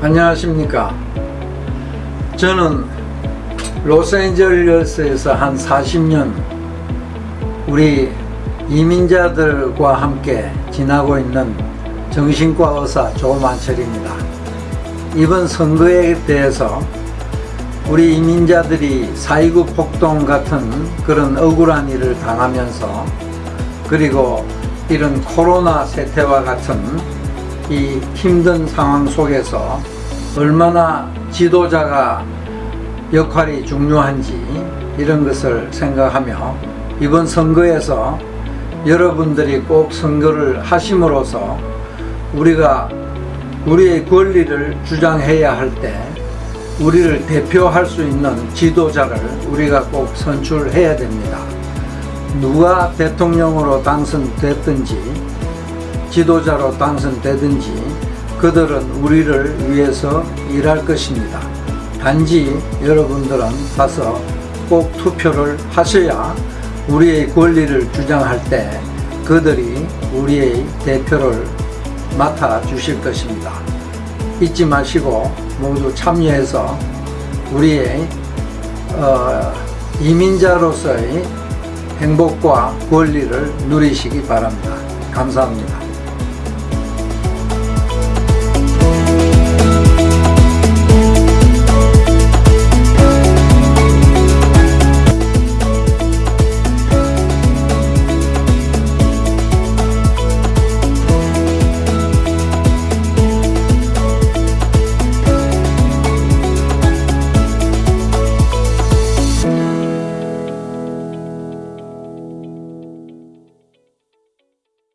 안녕하십니까? 저는 로스앤젤레스에서 한 40년 우리 이민자들과 함께 지나고 있는 정신과 의사 조만철입니다. 이번 선거에 대해서 우리 이민자들이 4.29 폭동 같은 그런 억울한 일을 당하면서 그리고 이런 코로나 세태와 같은 이 힘든 상황 속에서 얼마나 지도자가 역할이 중요한지 이런 것을 생각하며 이번 선거에서 여러분들이 꼭 선거를 하심으로써 우리가 우리의 권리를 주장해야 할 때 우리를 대표할 수 있는 지도자를 우리가 꼭 선출해야 됩니다. 누가 대통령으로 당선됐든지 지도자로 당선되든지 그들은 우리를 위해서 일할 것입니다. 단지 여러분들은 가서 꼭 투표를 하셔야 우리의 권리를 주장할 때 그들이 우리의 대표를 맡아 주실 것입니다. 잊지 마시고 모두 참여해서 우리의 어, 이민자로서의 행복과 권리를 누리시기 바랍니다. 감사합니다.